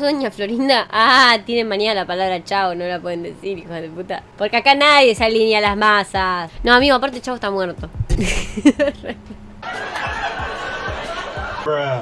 doña Florinda? Ah, tienen manía la palabra chao, no la pueden decir, hijo de puta. Porque acá nadie se alinea a las masas. No, amigo, aparte chavo está muerto.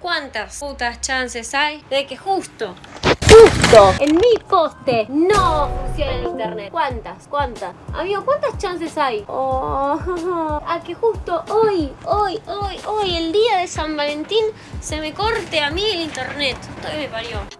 ¿Cuántas putas chances hay de que justo, justo en mi poste no funcione el internet? ¿Cuántas? ¿Cuántas? Amigo, ¿cuántas chances hay? Oh, a que justo hoy, hoy, hoy, hoy, el día de San Valentín, se me corte a mí el internet. Esto me parió.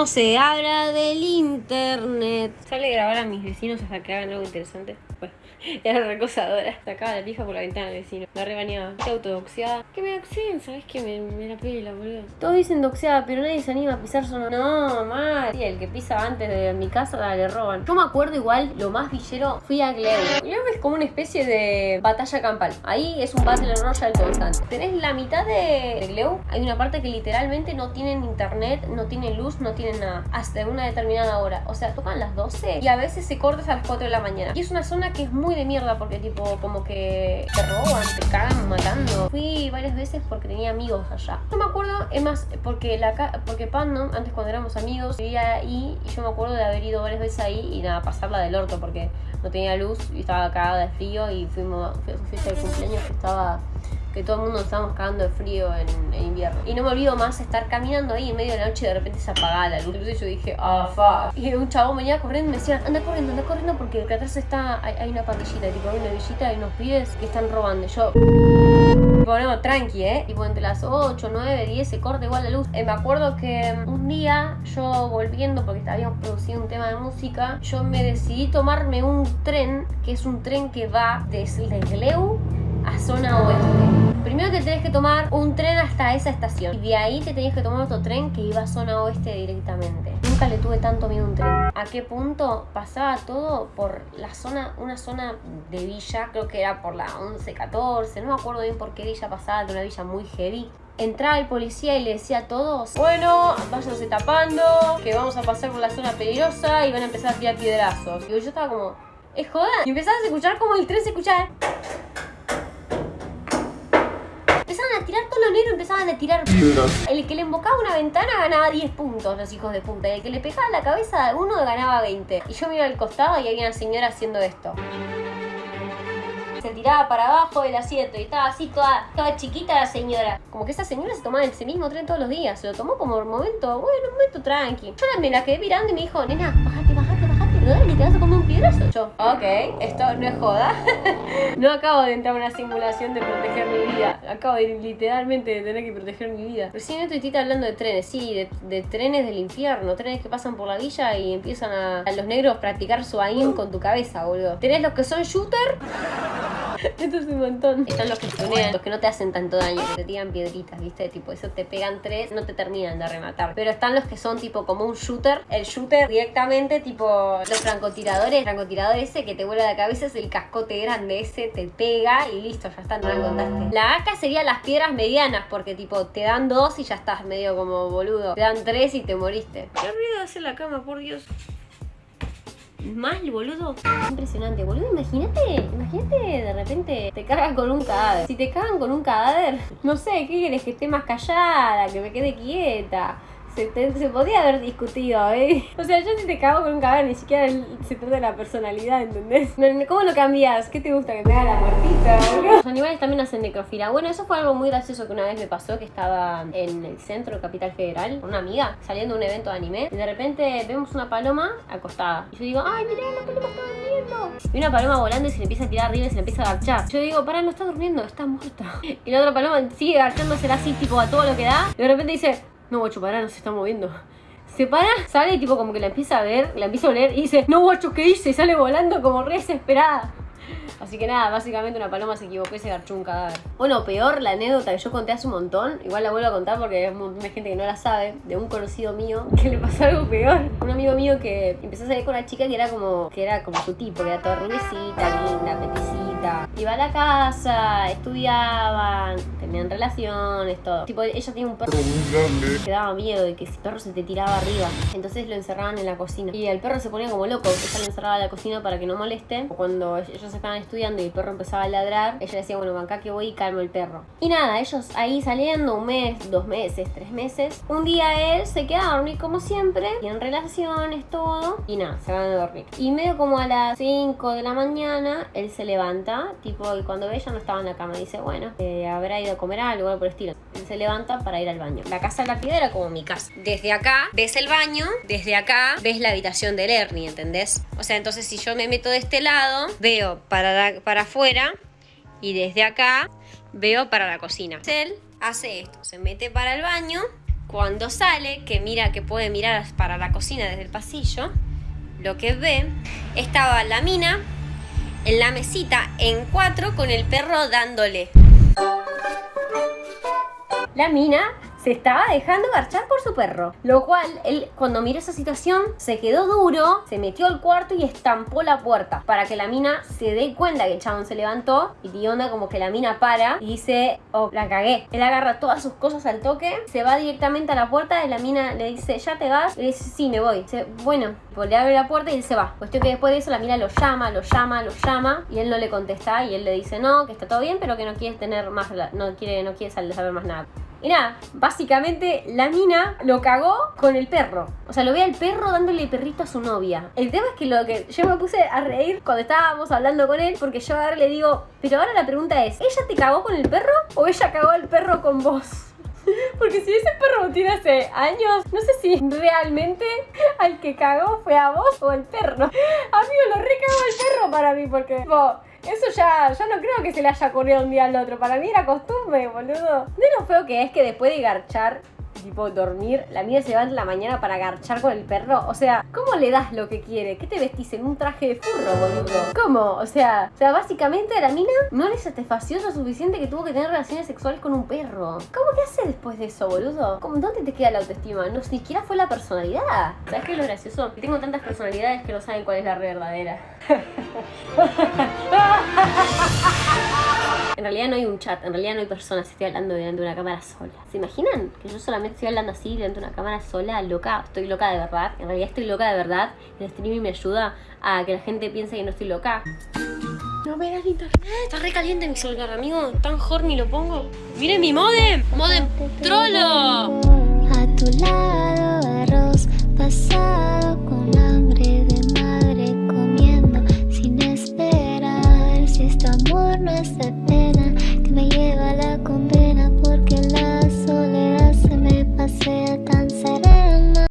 No se habla del internet. Sale a grabar a mis vecinos hasta que hagan algo interesante. Pues, era recosadora. Sacaba la pija por la ventana del vecino. La rebañaba. Qué autodoxiada. Que me doxeen, ¿sabes qué? Me, me la pela, boludo. Todos dicen doxeada, pero nadie se anima a pisar solo. No, mal. Sí, el que pisa antes de mi casa le roban. Yo me acuerdo igual, lo más villero, fui a Gleu. Gleu es como una especie de batalla campal. Ahí es un Battle Royale constante. Tenés la mitad de, de Gleu. Hay una parte que literalmente no tienen internet, no tienen luz, no tienen Hasta una determinada hora. O sea, tocan las 12 y a veces se corta hasta las 4 de la mañana. Y es una zona que es muy de mierda porque tipo como que te roban, te cagan matando. Fui varias veces porque tenía amigos allá. No me acuerdo, es más, porque la porque Pandom, antes cuando éramos amigos, vivía ahí y yo me acuerdo de haber ido varias veces ahí y nada, pasarla del orto porque no tenía luz y estaba cagada de frío y fuimos, fui a su fiesta de cumpleaños que estaba que todo el mundo estábamos cagando de frío en, invierno. Y no me olvido más estar caminando ahí en medio de la noche y de repente se apagaba la luz. Entonces yo dije, ah, fuck. Y un chabón venía corriendo y me decía, anda corriendo, anda corriendo porque acá atrás está, hay, una pandillita, tipo hay una villita, hay unos pibes que están robando. Yo... Tipo, no, tranqui, ¿eh? Tipo, entre las 8, 9, 10 se corta igual la luz. Eh, me acuerdo que un día yo volviendo, porque habíamos producido un tema de música, yo me decidí tomarme un tren, que es un tren que va desde Gleu a zona oeste. Primero te tenés que tomar un tren hasta esa estación y de ahí te tenías que tomar otro tren que iba a zona oeste directamente. Nunca le tuve tanto miedo a un tren. ¿A qué punto pasaba todo por la zona, una zona de villa? Creo que era por la 11, 14, no me acuerdo bien por qué villa pasaba, de una villa muy heavy. Entraba el policía y le decía a todos, bueno, váyanse tapando, que vamos a pasar por la zona peligrosa y van a empezar a tirar piedrazos. Y yo estaba como, ¿es joda? Y empezabas a escuchar como el tren se escuchaba. Empezaban a tirar todos los negros, empezaban a tirar El que le embocaba una ventana ganaba 10 puntos, los hijos de punta. Y el que le pegaba la cabeza a uno ganaba 20. Y yo iba al costado y había una señora haciendo esto. Se tiraba para abajo del asiento y estaba así toda, toda chiquita la señora. Como que esa señora se tomaba ese mismo tren todos los días. Se lo tomó como un momento, bueno, un momento tranqui. Yo me la quedé mirando y me dijo, nena, bájate, bájate, bájate. Te vas a comer un piedrazo. Yo, ok, esto no es joda. no acabo de entrar en una simulación de proteger mi vida. Acabo de literalmente de tener que proteger mi vida. Recién estoy tita hablando de trenes, sí, de, de trenes del infierno. Trenes que pasan por la villa y empiezan a, a los negros practicar su aim con tu cabeza, boludo. Tenés los que son shooter. Esto es un montón. Están los que tunean, los que no te hacen tanto daño, que te tiran piedritas, ¿viste? Tipo, eso te pegan tres, no te terminan de rematar. Pero están los que son tipo como un shooter. El shooter directamente, tipo los francotiradores. El francotirador ese que te vuela la cabeza es el cascote grande ese, te pega y listo, ya está, no la contaste. La AK sería las piedras medianas, porque tipo te dan dos y ya estás medio como boludo. Te dan tres y te moriste. Qué ruido hace la cama, por Dios. Mal, boludo. Impresionante, boludo. Imagínate, imagínate de repente te cagan con un cadáver. Si te cagan con un cadáver, no sé, ¿qué quieres? Que esté más callada, que me quede quieta. Se, te- podía haber discutido, ¿eh? O sea, yo si te cago con un cadáver ni siquiera se trata de la personalidad, ¿entendés? ¿Cómo lo cambias? ¿Qué te gusta? Que te haga la muertita? Los animales también hacen necrofilia. Bueno, eso fue algo muy gracioso que una vez me pasó, que estaba en el centro Capital Federal con una amiga, saliendo de un evento de anime, y de repente vemos una paloma acostada. Y yo digo, ¡ay, mirá, la paloma está durmiendo! Y una paloma volando y se le empieza a tirar arriba y se le empieza a agachar. Yo digo, pará, no está durmiendo, está muerta. Y la otra paloma sigue agachándose así, tipo, a todo lo que da. Y de repente dice, no, guacho, pará, no se está moviendo. Se para, sale y tipo como que la empieza a ver, la empieza a oler y dice, no, guacho, ¿qué hice? Y sale volando como re desesperada. Así que nada, básicamente una paloma se equivocó y se garchó un cadáver. Bueno, peor la anécdota que yo conté hace un montón, igual la vuelvo a contar porque hay gente que no la sabe, de un conocido mío que le pasó algo peor. Un amigo mío que empezó a salir con una chica que era como, que era como su tipo, que era toda rubiecita, linda, peticita Iba a la casa, estudiaban, tenían relaciones, todo. Tipo, ella tenía un perro muy grande. Que daba miedo de que si el perro se te tiraba arriba. Entonces lo encerraban en la cocina. Y el perro se ponía como loco. Ella lo encerraba en la cocina para que no moleste. Cuando ellos estaban estudiando y el perro empezaba a ladrar, ella decía, bueno, acá que voy y calmo el perro. Y nada, ellos ahí saliendo un mes, dos meses, tres meses. Un día él se queda a dormir como siempre. Y en relaciones, todo. Y nada, se van a dormir. Y medio como a las 5 de la mañana, él se levanta. Tipo, y cuando ve ella no estaba en la cama, dice, bueno, eh, habrá ido a comer algo, algo por el estilo. Se levanta para ir al baño. La casa de la piedra era como mi casa. Desde acá ves el baño, desde acá ves la habitación del Ernie, ¿entendés? O sea, entonces si yo me meto de este lado, veo para, para afuera y desde acá veo para la cocina. Él hace esto, se mete para el baño, cuando sale, que mira que puede mirar para la cocina desde el pasillo, lo que ve, estaba la mina en la mesita en cuatro con el perro dándole. La mina se estaba dejando garchar por su perro. Lo cual, él cuando miró esa situación, se quedó duro, se metió al cuarto y estampó la puerta. Para que la mina se dé cuenta que el chabón se levantó y dio onda como que la mina para y dice, oh, la cagué. Él agarra todas sus cosas al toque, se va directamente a la puerta y la mina le dice, ¿ya te vas? Y le dice, sí, me voy. Dice, bueno, pues le abre la puerta y él se va. Cuestión que después de eso la mina lo llama, lo llama, lo llama y él no le contesta y él le dice, no, que está todo bien, pero que no quiere tener más, no quiere, no quiere saber más nada. Y nada, básicamente la mina lo cagó con el perro. O sea, lo ve al perro dándole perrito a su novia. El tema es que lo que yo me puse a reír cuando estábamos hablando con él, porque yo ahora le digo, pero ahora la pregunta es, ¿ella te cagó con el perro o ella cagó al perro con vos? Porque si ese perro tiene hace años, no sé si realmente al que cagó fue a vos o el perro. Amigo, lo recagó el perro para mí, porque... Eso ya, ya no creo que se le haya ocurrido un día al otro. Para mí era costumbre, boludo. De lo feo que es que después de garchar tipo dormir, la mía se levanta en la mañana para garchar con el perro. O sea, ¿cómo le das lo que quiere? ¿Qué te vestís en un traje de furro, boludo? ¿Cómo? O sea, o sea, básicamente a la mina no le satisfació lo suficiente que tuvo que tener relaciones sexuales con un perro. ¿Cómo que hace después de eso, boludo? ¿Cómo, ¿Dónde te queda la autoestima? No, siquiera fue la personalidad. ¿Sabes qué es lo gracioso? Tengo tantas personalidades que no saben cuál es la verdadera. En realidad no hay un chat, en realidad no hay personas, estoy hablando delante de una cámara sola. ¿Se imaginan que yo solamente estoy hablando así delante de una cámara sola, loca? Estoy loca de verdad. En realidad estoy loca de verdad. El streaming me ayuda a que la gente piense que no estoy loca. No me das internet. Está re caliente mi celular, amigo. Tan horny lo pongo. ¡Miren mi modem! ¡Modem trolo! A tu lado, arroz